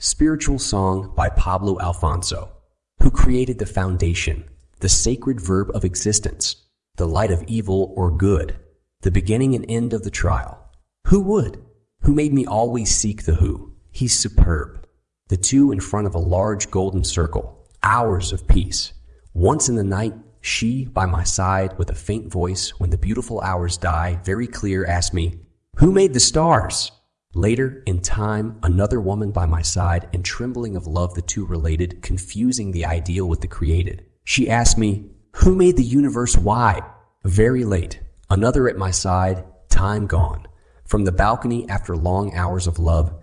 Spiritual Song by Pablo Alfonso, who created the foundation, the sacred verb of existence, the light of evil or good, the beginning and end of the trial. Who would? Who made me always seek the who? He's superb. The two in front of a large golden circle, hours of peace. Once in the night, she by my side with a faint voice when the beautiful hours die, very clear, asked me, Who made the stars? Later, in time, another woman by my side and trembling of love the two related, confusing the ideal with the created. She asked me, Who made the universe why? Very late, another at my side, time gone. From the balcony after long hours of love,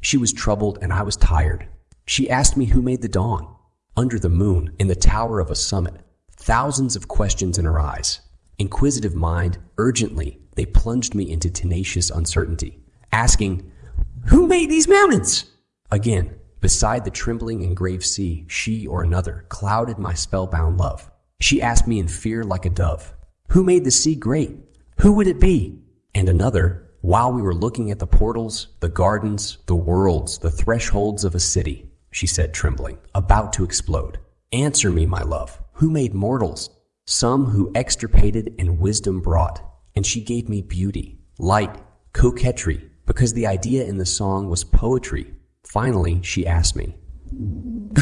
she was troubled and I was tired. She asked me who made the dawn. Under the moon, in the tower of a summit, thousands of questions in her eyes. Inquisitive mind, urgently, they plunged me into tenacious uncertainty, asking, Who made these mountains? Again, beside the trembling and grave sea, she or another clouded my spellbound love. She asked me in fear like a dove, Who made the sea great? Who would it be? And another, while we were looking at the portals, the gardens, the worlds, the thresholds of a city, she said, trembling, about to explode. Answer me, my love. Who made mortals? Some who extirpated and wisdom brought. And she gave me beauty, light, coquetry, because the idea in the song was poetry. Finally, she asked me,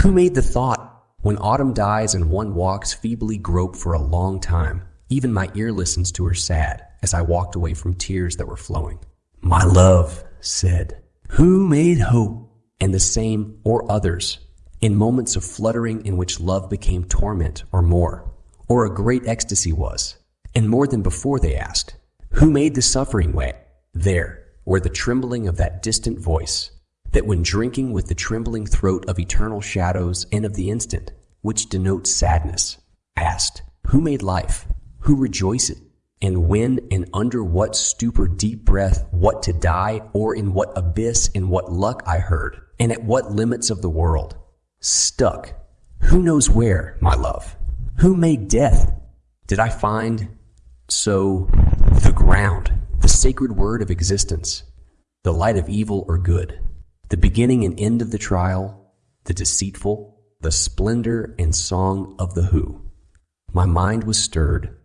Who made the thought? When autumn dies and one walks feebly grope for a long time, even my ear listens to her sad as I walked away from tears that were flowing. My love said, Who made hope? And the same or others in moments of fluttering in which love became torment or more, or a great ecstasy was. And more than before they asked, Who made the suffering way? There, where the trembling of that distant voice, that when drinking with the trembling throat of eternal shadows and of the instant, which denotes sadness, asked, Who made life? Who rejoiced? and when and under what stupor deep breath, what to die, or in what abyss, in what luck I heard, and at what limits of the world. Stuck. Who knows where, my love? Who made death? Did I find, so, the ground, sacred word of existence, the light of evil or good, the beginning and end of the trial, the deceitful, the splendor and song of the who? My mind was stirred,